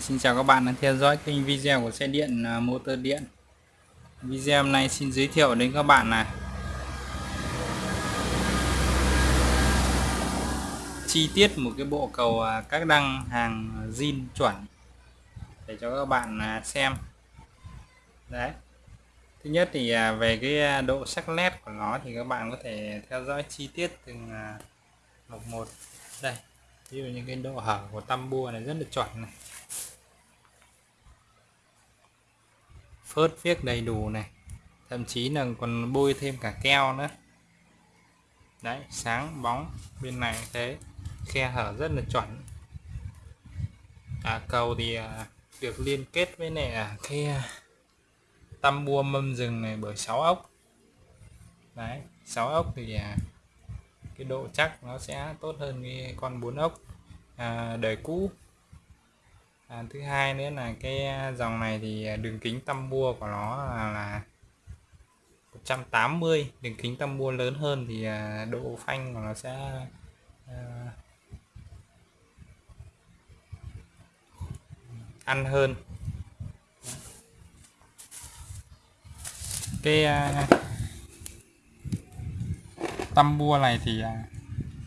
Xin chào các bạn đang theo dõi kênh video của xe điện à, motor điện. Video hôm nay xin giới thiệu đến các bạn là Chi tiết một cái bộ cầu à, các đăng hàng zin chuẩn Để cho các bạn à, xem. Đấy. Thứ nhất thì về cái độ sắc nét của nó thì các bạn có thể theo dõi chi tiết từng một một. Đây, Ví dụ như cái độ hở của tam bua này rất là chuẩn này. Phớt viết đầy đủ này. Thậm chí là còn bôi thêm cả keo nữa. Đấy sáng bóng bên này thế. Khe hở rất là chuẩn. À, cầu thì à, được liên kết với này à, cái à, tăm bua mâm rừng này bởi 6 ốc. Đấy 6 ốc thì à, cái độ chắc nó sẽ tốt hơn cái con 4 ốc à, đời cũ à, thứ hai nữa là cái à, dòng này thì à, đường kính tăm bua của nó là, là 180 đường kính tăm bua lớn hơn thì à, độ phanh của nó sẽ à, ăn hơn. Cái à, tăm bua này thì à,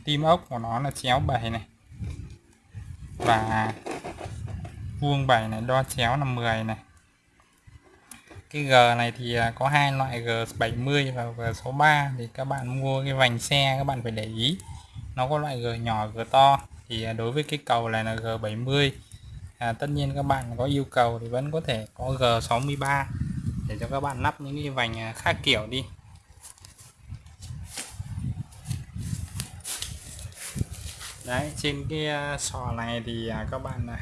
tim ốc của nó là chéo 7 này và vuông 7 này đo chéo là 10 này. Cái G này thì à, có hai loại G70 và G63 thì các bạn mua cái vành xe các bạn phải để ý. Nó có loại G nhỏ G to. Thì à, đối với cái cầu này là G70 à, tất nhiên các bạn có yêu cầu thì vẫn có thể có G63 để cho các bạn lắp những cái vành à, khác kiểu đi. Đấy trên cái sò này thì các bạn có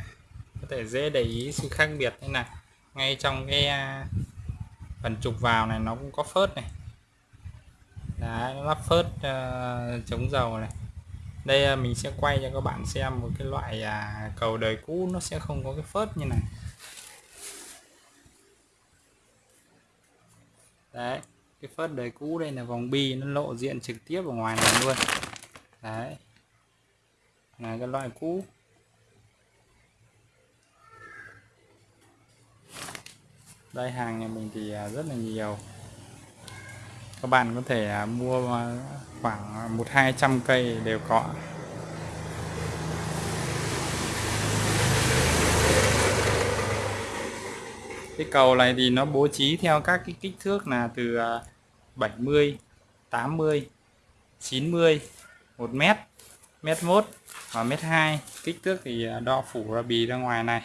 thể dễ để ý sự khác biệt thế này. Ngay trong cái à, phần trục vào này nó cũng có phớt này. Đấy, lắp phớt uh, chống dầu này. Đây uh, mình sẽ quay cho các bạn xem một cái loại uh, cầu đời cũ nó sẽ không có cái phớt như này. Đấy cái phớt đời cũ đây là vòng bi nó lộ diện trực tiếp ở ngoài này luôn. Đấy là cái loại cũ. Đây, hàng nhà mình thì à, rất là nhiều. Các bạn có thể à, mua à, khoảng một hai trăm cây đều có. Cái cầu này thì nó bố trí theo các cái kích thước là từ 70 80 90 1 mét mét 1 và mét 2 kích thước thì đo phủ ra bì ra ngoài này.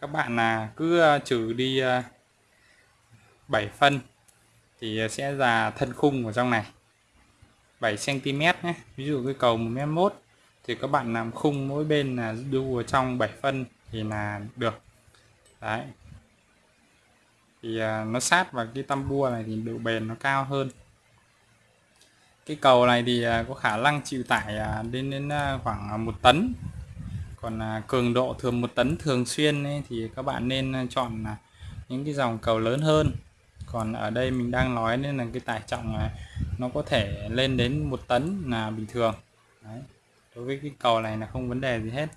Các bạn là cứ trừ đi 7 phân thì ờ, sẽ là thân khung ở trong này. 7 cm nhé. Ví dụ cái cầu 1 m 1 thì các bạn làm khung mỗi bên là đu ở trong 7 phân thì là được. Đấy. Thì ờ, nó sát vào cái tăm bua này thì độ bền nó cao hơn. Cái cầu này thì ờ, có khả năng chịu tải đến đến khoảng 1 tấn. Còn cường độ thường 1 tấn thường xuyên ấy, thì các bạn nên chọn những cái dòng cầu lớn hơn còn ở đây mình đang nói nên là cái tải trọng này nó có thể lên đến một tấn là bình thường. Đấy. đối với cái cầu này là không vấn đề gì hết.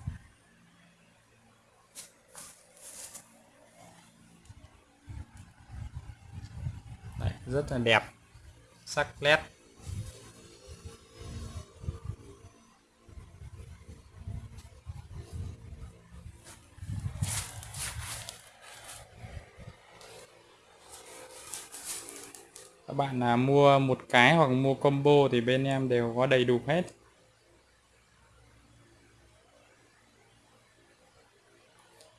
Đấy, rất là đẹp. Sắc nét. Các bạn là mua một cái hoặc mua combo thì bên em đều có đầy đủ hết.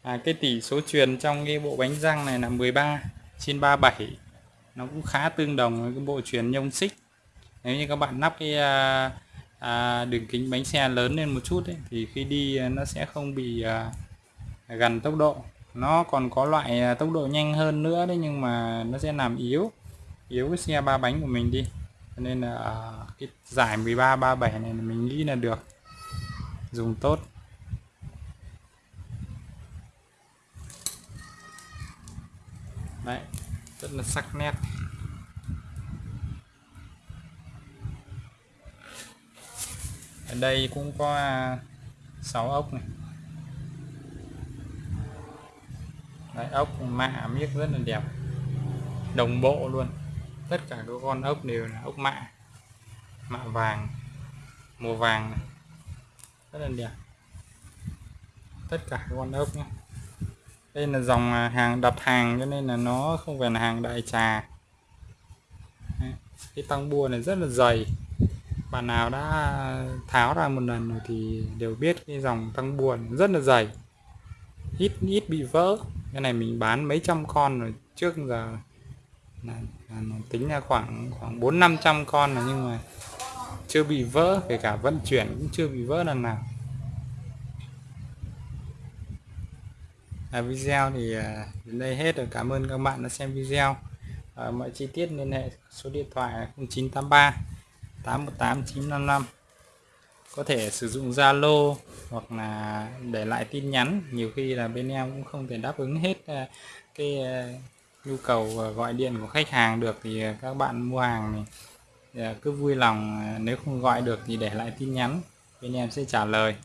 À, cái tỷ số truyền trong cái bộ bánh răng này là 13 trên 37 nó cũng khá tương đồng với cái bộ truyền nhông xích. Nếu như các bạn lắp cái à, à, đường kính bánh xe lớn lên một chút ấy, thì khi đi à, nó sẽ không bị à, gần tốc độ. Nó còn có loại à, tốc độ nhanh hơn nữa đấy nhưng mà nó sẽ làm yếu yếu cái xe ba bánh của mình đi. Cho nên là à, cái giải 13 37 này mình nghĩ là được. Dùng tốt. Đấy rất là sắc nét. Ở đây cũng có à, 6 ốc này. Đấy, ốc mạ miếc rất là đẹp. Đồng bộ luôn tất cả các con ốc đều là ốc mạ mạ vàng, màu vàng này. rất là đẹp. Tất cả các con ốc nhé. Đây là dòng à, hàng đặt hàng cho nên là nó không phải là hàng đại trà. Đấy. cái tăng bua này rất là dày. Bạn nào đã tháo ra một lần rồi thì đều biết cái dòng tăng buồn rất là dày. Ít ít bị vỡ. Cái này mình bán mấy trăm con rồi. Trước giờ là, là nó tính ra khoảng khoảng bốn năm trăm con là nhưng mà chưa bị vỡ kể cả vận chuyển cũng chưa bị vỡ lần nào. À, video thì à, đến đây hết rồi. Cảm ơn các bạn đã xem video. À, mọi chi tiết liên hệ số điện thoại là 0983 818 955 có thể sử dụng Zalo hoặc là để lại tin nhắn. Nhiều khi là bên em cũng không thể đáp ứng hết à, cái à, nhu cầu à, gọi điện của khách hàng được thì à, các bạn mua hàng thì à, cứ vui lòng nếu không gọi được thì để lại tin nhắn, bên em sẽ trả lời.